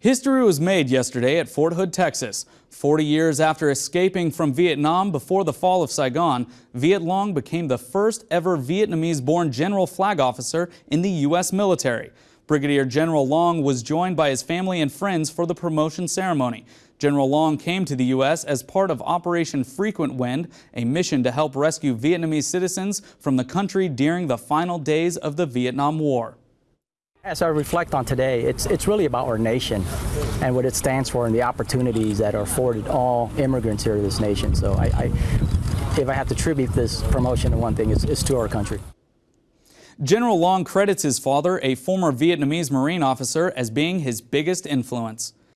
History was made yesterday at Fort Hood, Texas. 40 years after escaping from Vietnam before the fall of Saigon, Viet Luong became the first ever Vietnamese-born general flag officer in the U.S. military. Brigadier General Luong was joined by his family and friends for the promotion ceremony. General Luong came to the U.S. as part of Operation Frequent Wind, a mission to help rescue Vietnamese citizens from the country during the final days of the Vietnam War. As I reflect on today, it's, it's really about our nation and what it stands for and the opportunities that are afforded all immigrants here to this nation. So I, I if I have to attribute this promotion to one thing, it's, it's to our country. General Luong credits his father, a former Vietnamese Marine officer, as being his biggest influence.